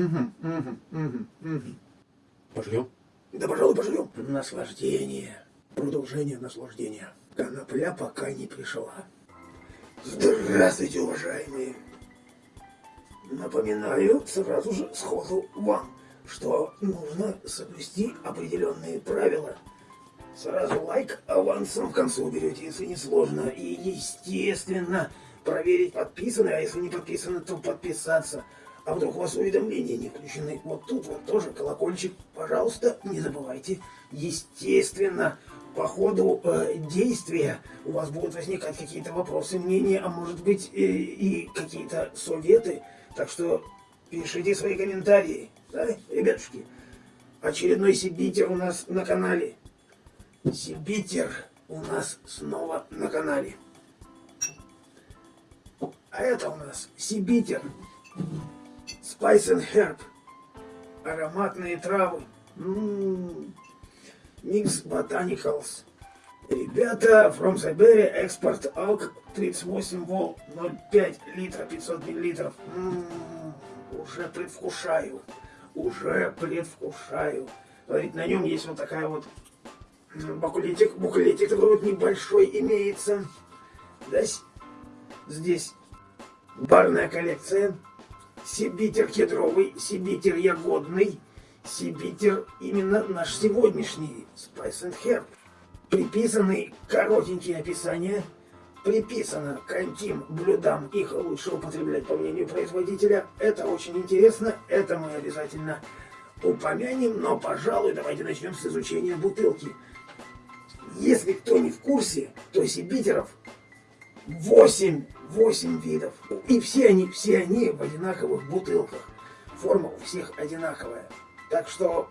Угу, угу, угу, угу. Пожрем? Да, пожалуй, пожрем. Наслаждение. Продолжение наслаждения. Конопля пока не пришла. Здравствуйте, уважаемые. Напоминаю сразу же сходу вам, что нужно соблюсти определенные правила. Сразу лайк авансом в конце уберете, если не сложно. И, естественно, проверить подписаны, а если не подписаны, то подписаться. А вдруг у вас уведомления не включены? Вот тут вот тоже колокольчик. Пожалуйста, не забывайте. Естественно, по ходу э, действия у вас будут возникать какие-то вопросы, мнения, а может быть э, и какие-то советы. Так что пишите свои комментарии, да, ребятушки? Очередной Сибитер у нас на канале. Сибитер у нас снова на канале. А это у нас Сибитер. Spice and Herb. Ароматные травы. Mix Botanicals. Ребята, From Siberia, экспорт АЛК 38 вол, 0,5 литра, 500 миллилитров. уже предвкушаю, уже предвкушаю. Смотрите, на нем есть вот такая вот буклетик, буклетик такой вот небольшой имеется. Да, здесь барная коллекция. Сибитер кедровый, сибитер ягодный, сибитер именно наш сегодняшний Spice and Herb. Приписаны коротенькие описания, приписано каким блюдам их лучше употреблять по мнению производителя. Это очень интересно, это мы обязательно упомянем, но, пожалуй, давайте начнем с изучения бутылки. Если кто не в курсе, то сибитеров 8, 8 видов. И все они, все они в одинаковых бутылках. Форма у всех одинаковая. Так что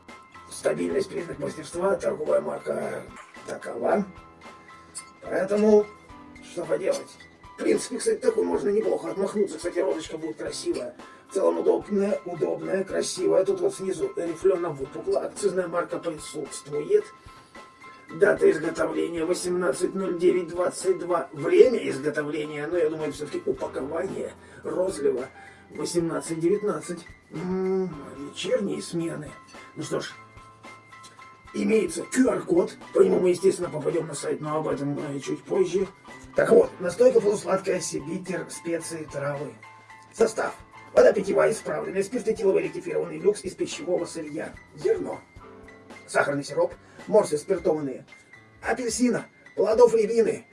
стабильность признак мастерства, торговая марка такова. Поэтому, что поделать. В принципе, кстати, такой можно неплохо отмахнуться. Кстати, розочка будет красивая. В целом удобная, удобная, красивая. Тут вот снизу рифлено выпукла. Акцизная марка присутствует. Дата изготовления 18.09.22. Время изготовления, но я думаю, все-таки упакование розлива 18.19. Вечерние смены. Ну что ж, имеется QR-код. По нему мы, естественно, попадем на сайт, но об этом чуть позже. Так вот, настойка полусладкая, сибитер, специи, травы. Состав. Вода питьевая исправленная, спиртетиловый ректифированный люкс из пищевого сырья. Зерно. Сахарный сироп, морсы спиртованные, апельсина, плодов рябины,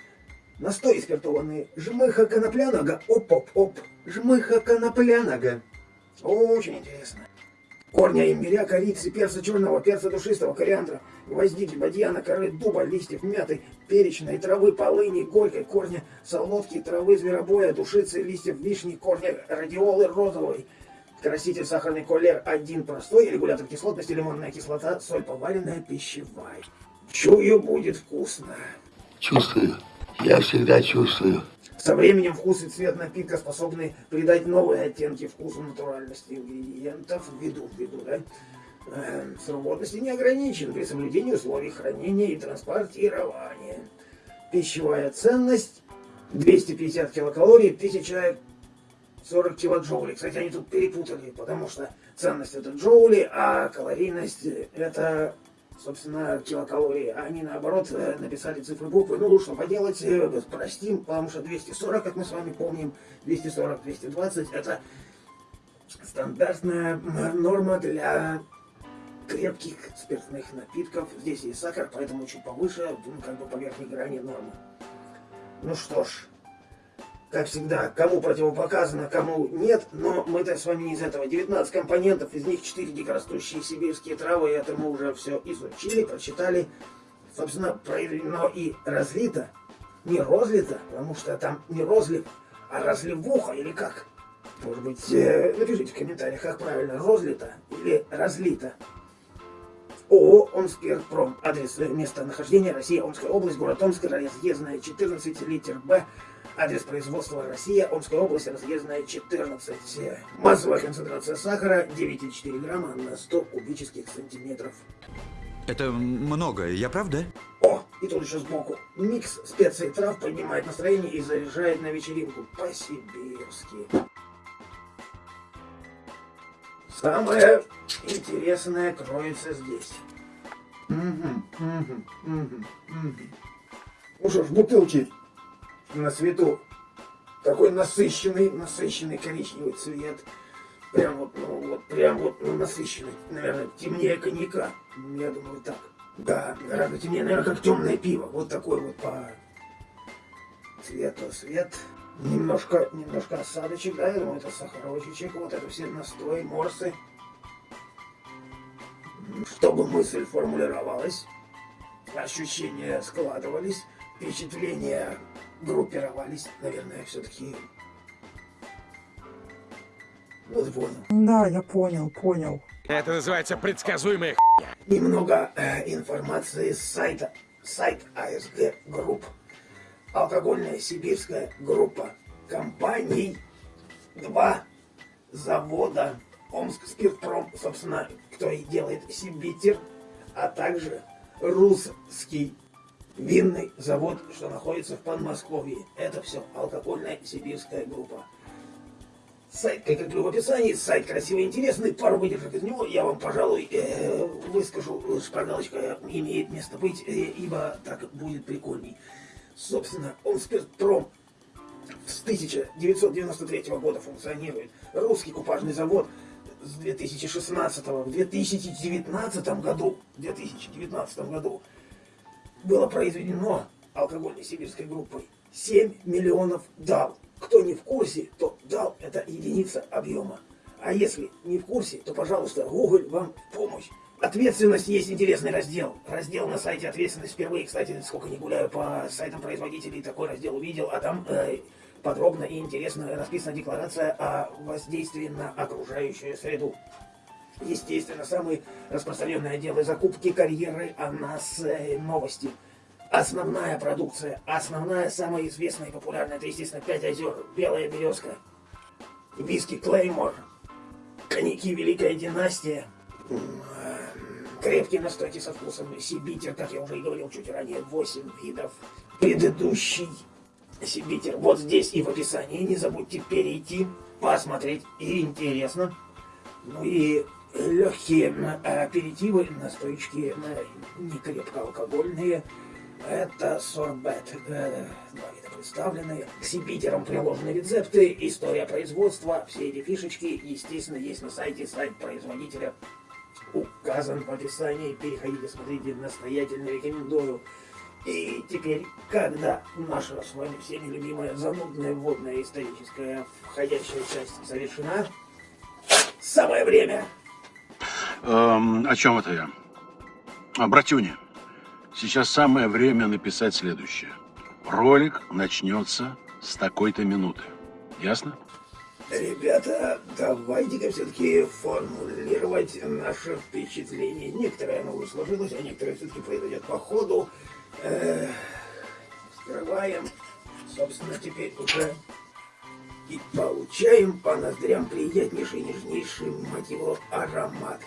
настой спиртованные, жмыха конопляного, оп-оп-оп, жмыха конопляного. Очень интересно. Корня имбиря, корицы, перца черного, перца душистого, кориандра, гвоздики, бадьяна, коры, дуба, листьев, мяты, перечной, травы, полыни, горькой, корня, солодки, травы, зверобоя, душицы, листьев, вишни, корня, радиолы, розовой, краситель, сахарный колер, один простой, регулятор кислотности, лимонная кислота, соль поваренная, пищевая. Чую, будет вкусно. Чувствую. Я всегда чувствую. Со временем вкус и цвет напитка способны придать новые оттенки вкусу натуральности ингредиентов, ввиду, ввиду, да? Э, срок годности не ограничен при соблюдении условий хранения и транспортирования. Пищевая ценность 250 килокалорий, 1040 килоджоулей. Кстати, они тут перепутали, потому что ценность это джоули, а калорийность это собственно, килокалории. Они, наоборот, э, написали цифры буквы. Ну, что поделать, э, простим, потому что 240, как мы с вами помним, 240-220 это стандартная норма для крепких спиртных напитков. Здесь есть сахар, поэтому чуть повыше, ну, как бы по верхней грани нормы. Ну что ж, как всегда, кому противопоказано, кому нет, но мы-то с вами не из этого. 19 компонентов, из них 4 дикорастущие сибирские травы, это мы уже все изучили, прочитали. Собственно, проведено и разлито, не розлито, потому что там не розлив, а разливуха или как? Может быть, э, напишите в комментариях, как правильно, розлито или разлито. ООО «Омскирпром». Адрес местонахождения Россия, Омская область, город Омск, разъездная 14, литер Б. Адрес производства Россия, Омская область, разъездная 14. Массовая концентрация сахара 9,4 грамма на 100 кубических сантиметров. Это много, я прав, да? О, и тут еще сбоку. Микс специй трав поднимает настроение и заряжает на вечеринку по-сибирски. Самое интересное кроется здесь. Мгм, мгм, мгм, мгм. Ну что ж, бутылки на свету. Такой насыщенный, насыщенный коричневый цвет. Прям вот, ну, вот, прям вот ну, насыщенный. Наверное, темнее коньяка. Я думаю, так. Да, гораздо темнее, наверное, как темное пиво. Вот такой вот по цвету свет. Немножко, немножко осадочек, да, я думаю, это сахарочек, вот это все настои, морсы. Чтобы мысль формулировалась, ощущения складывались, впечатления группировались, наверное, все-таки... Ну, ты понял. Да, я понял, понял. Это называется предсказуемая Немного э, информации с сайта. Сайт АСГ Group. Алкогольная сибирская группа компаний. Два завода. Омск Спиртпром, собственно, кто и делает Сибитер, а также русский винный завод, что находится в Подмосковье. Это все алкогольная сибирская группа. Сайт, как я говорю в описании, сайт красивый интересный, пару выдержек из него я вам, пожалуй, э, выскажу, шпаргалочка имеет место быть, э, ибо так будет прикольней. Собственно, он спиртпром с 1993 года функционирует. Русский купажный завод с 2016 в 2019 году, в 2019 году было произведено алкогольной сибирской группой 7 миллионов дал. Кто не в курсе, то дал это единица объема. А если не в курсе, то, пожалуйста, Google вам помощь. Ответственность есть интересный раздел. Раздел на сайте ответственность впервые, кстати, сколько не гуляю по сайтам производителей, такой раздел увидел, а там э, подробно и интересно расписана декларация о воздействии на окружающую среду. Естественно, самые распространенные отделы закупки, карьеры, а нас э, новости. Основная продукция, основная, самая известная и популярная, это, естественно, «Пять озер», «Белая березка», виски «Клеймор», коньяки «Великая династия», крепкие настойки со вкусом сибитер, как я уже и говорил чуть ранее, 8 видов. Предыдущий сибитер вот здесь и в описании. Не забудьте перейти, посмотреть. И интересно. Ну и легкие аперитивы, настойки не крепко алкогольные. Это сорбет. Два вида представлены. К сибитерам приложены рецепты, история производства, все эти фишечки, естественно, есть на сайте, сайт производителя указан в описании. Переходите, смотрите, настоятельно рекомендую. И теперь, когда наша с вами всеми любимая занудная вводная историческая входящая часть завершена, самое время. Эм, о чем это я? А, братюня, сейчас самое время написать следующее. Ролик начнется с такой-то минуты. Ясно? Ребята, давайте-ка все-таки формулировать наше впечатление. Некоторое оно сложилось, а некоторое все-таки произойдет по ходу. Э, скрываем. Собственно, теперь уже и получаем по ноздрям приятнейший, нежнейший, мать его, аромат.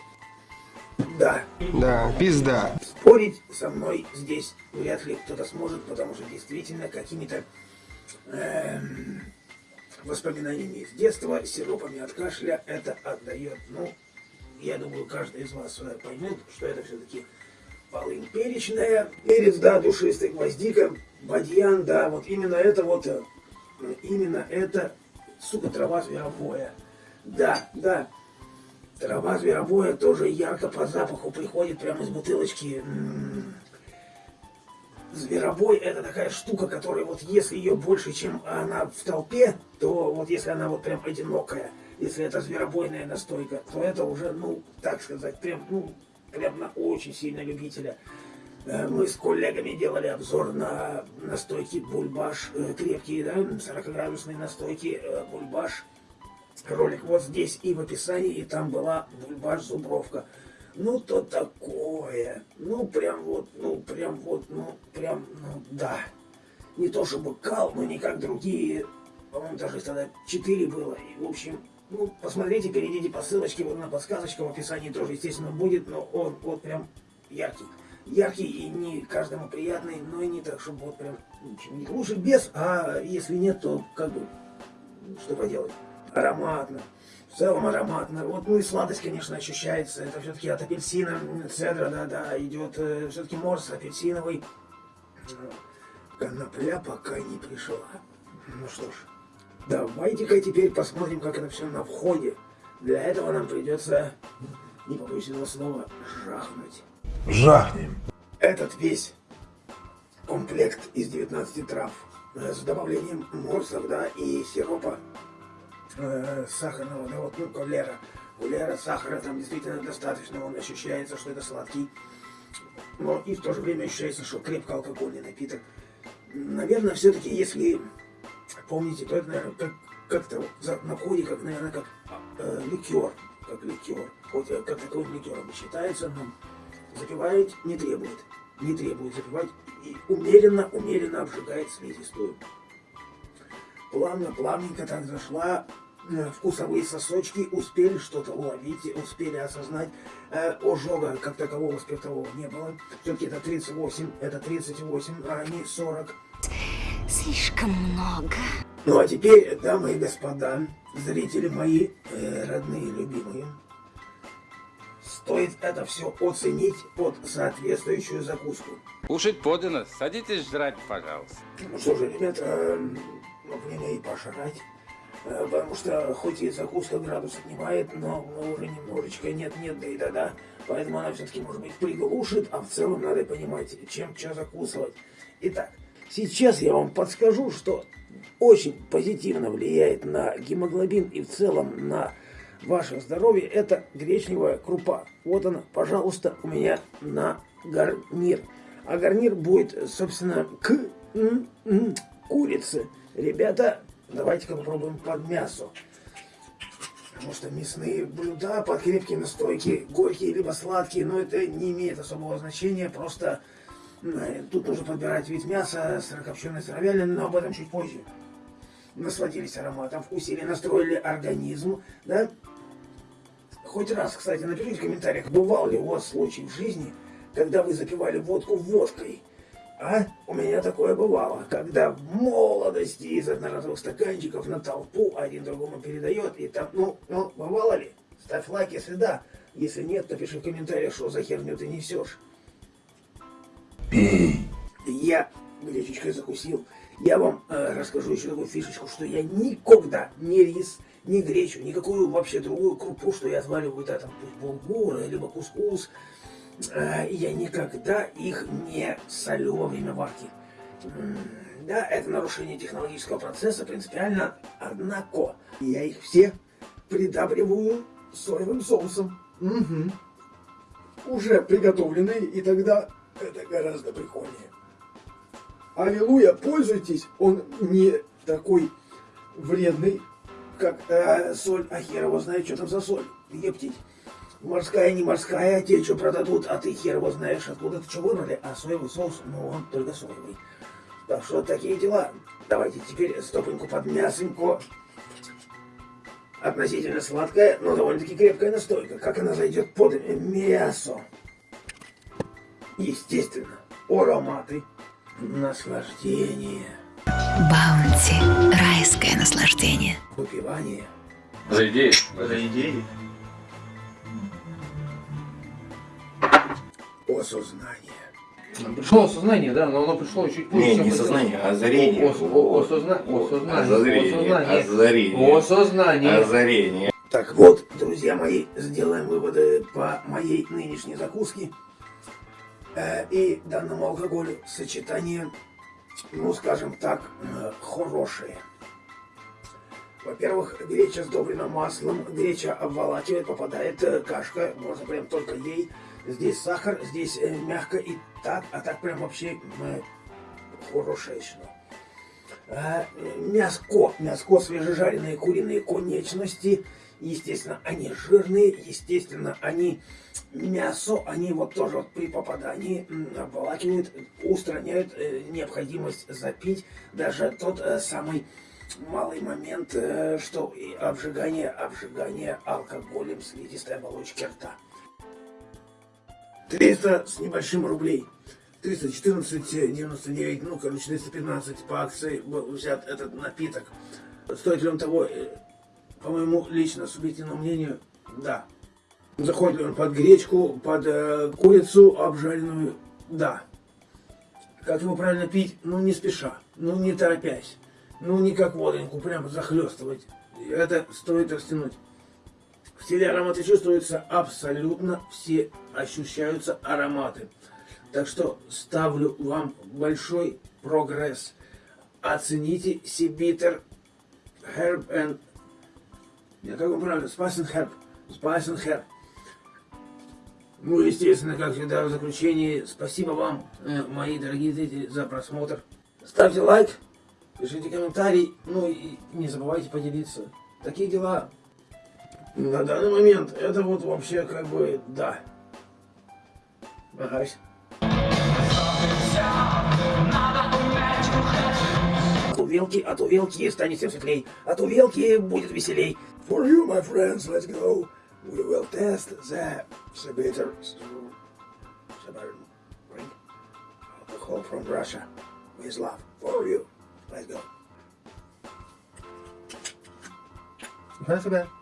Да. Да, пизда. Спорить со мной здесь вряд ли кто-то сможет, потому что действительно какими-то эм, воспоминаниями из детства, сиропами от кашля это отдает. Ну, я думаю, каждый из вас э, поймет, что это все-таки полынь перечная, перец, да, душистый, гвоздика, бадьян, да, вот именно это вот, э, именно это, сука, трава зверобоя. Да, да, трава зверобоя тоже ярко по запаху приходит прямо из бутылочки. М-м-м. Зверобой это такая штука, которая вот если ее больше, чем она в толпе, то вот если она вот прям одинокая, если это зверобойная настойка, то это уже, ну, так сказать, прям, ну, прям на очень сильно любителя. Э, мы с коллегами делали обзор на настойки бульбаш, э, крепкие, да, 40-градусные настойки э, бульбаш. Ролик вот здесь и в описании, и там была бульбаш зубровка. Ну, то такое. Ну, прям вот, ну, прям вот, ну, прям, ну, да. Не то чтобы кал, но не как другие. По-моему, даже тогда 4 было. И, в общем, ну, посмотрите, перейдите по ссылочке, вот на подсказочка в описании тоже, естественно, будет, но он вот прям яркий. Яркий и не каждому приятный, но и не так, чтобы вот прям лучше без, а если нет, то как бы, что поделать, ароматно. В целом ароматно. Вот, ну и сладость, конечно, ощущается. Это все-таки от апельсина, цедра, да-да, идет все-таки морс апельсиновый. Конопля пока не пришла. Ну что ж, давайте-ка теперь посмотрим, как это все на входе. Для этого нам придется, не побоюсь этого слова, жахнуть. Жахнем. Этот весь комплект из 19 трав э, с добавлением морсов, да, и сиропа э, сахарного, да, вот, ну, кавлера. Кавлера, сахара там действительно достаточно, он ощущается, что это сладкий, но и в то же время ощущается, что крепко алкогольный напиток. Наверное, все-таки, если помните, то это, наверное, как, как-то на входе, как, наверное, как э, ликер, как ликер. Хоть э, как таковым ликером и считается, но запивать не требует. Не требует запивать и умеренно, умеренно обжигает слизистую. Плавно, плавненько так зашла, э, вкусовые сосочки успели что-то уловить, успели осознать. Э, ожога как такового спиртового не было. Все-таки это 38, это 38, а не 40. Слишком много. Ну а теперь, дамы и господа, зрители мои, э, родные, любимые, стоит это все оценить под соответствующую закуску. Кушать подано. Садитесь жрать, пожалуйста. Ну что же, ребята, э, ну, время и пожрать. Э, Потому что хоть и закуска градус отнимает, но уже немножечко нет-нет, да и да-да. Поэтому она все-таки, может быть, приглушит, а в целом надо понимать, чем что закусывать. Итак, сейчас я вам подскажу, что очень позитивно влияет на гемоглобин и в целом на ваше здоровье, это гречневая крупа. Вот она, пожалуйста, у меня на гарнир. А гарнир будет, собственно, к м, м, курице. Ребята, давайте-ка попробуем под мясо. Потому что мясные блюда под крепкие настойки, горькие либо сладкие, но это не имеет особого значения, просто тут нужно подбирать вид мяса, сырокопченое, сыровяленое, но об этом чуть позже. Насладились ароматом, вкусили, настроили организм, да? Хоть раз, кстати, напишите в комментариях, бывал ли у вас случай в жизни, когда вы запивали водку водкой? А? У меня такое бывало, когда в молодости из одноразовых стаканчиков на толпу один другому передает, и там, ну, ну, бывало ли? Ставь лайк, если да. Если нет, то пиши в комментариях, что за херню ты несешь. Я гречечкой закусил. Я вам э, расскажу еще такую фишечку, что я никогда не рис, ни гречу, никакую вообще другую крупу, что я отваливаю, да, там, булгур, либо кускус, э, я никогда их не солю во время варки. Да, это нарушение технологического процесса принципиально, однако я их все придабриваю соевым соусом. Мгм. Уже приготовленные, и тогда это гораздо прикольнее. Аллилуйя, пользуйтесь, он не такой вредный, как э, соль, а хер его знает, что там за соль, ептить. Морская, не морская, те что продадут, а ты хер его знаешь, откуда ты что выбрали, а соевый соус, ну он только соевый. Так что такие дела. Давайте теперь стопоньку под мясенько. Относительно сладкая, но довольно-таки крепкая настойка. Как она зайдет под мясо? Естественно, ароматы, наслаждение, Баунти. Райское наслаждение. выпивание. За идею. осознание. Пришло осознание, да, но оно пришло чуть позже. Не, не сознание, а озарение. О- о- осозна- осознание. Озарение, Осознание. озарение. Осознание. Озарение. Так вот, друзья мои, сделаем выводы по моей нынешней закуске э, и данному алкоголю. Сочетание, ну скажем так, э, хорошее. Во-первых, греча сдобрена маслом, греча обволакивает, попадает э, кашка, можно прям только ей. Здесь сахар, здесь э, мягко и так, а так прям вообще хорошее что. А, мяско, мяско, свежежаренные куриные конечности, естественно, они жирные, естественно, они мясо, они вот тоже вот при попадании обволакивают, устраняют э, необходимость запить, даже тот э, самый малый момент, э, что и обжигание, обжигание алкоголем слизистой оболочки рта. 300 с небольшим рублей. 314,99, ну, короче, 315 по акции был взят этот напиток. Стоит ли он того? По моему лично субъективному мнению, да. Заходит ли он под гречку, под э, курицу обжаренную, да. Как его правильно пить? Ну, не спеша, ну, не торопясь. Ну, не как водоньку, прям захлестывать. Это стоит растянуть. В стиле ароматы чувствуются абсолютно все, ощущаются ароматы. Так что ставлю вам большой прогресс. Оцените Сибитер Herb and... Нет, как он правильно? Herb. Spice and Herb. Ну, естественно, как всегда, в заключении, спасибо вам, э, мои дорогие зрители, за просмотр. Ставьте лайк, пишите комментарий, ну и не забывайте поделиться. Такие дела. На данный момент это вот вообще как бы да. Агась. От увелки, от увелки станет всем светлей, от увелки будет веселей. For you, my friends, let's go. We will test the Sibiter Siberian drink. Alcohol from Russia. With love. For you. Let's go. Нифига себе.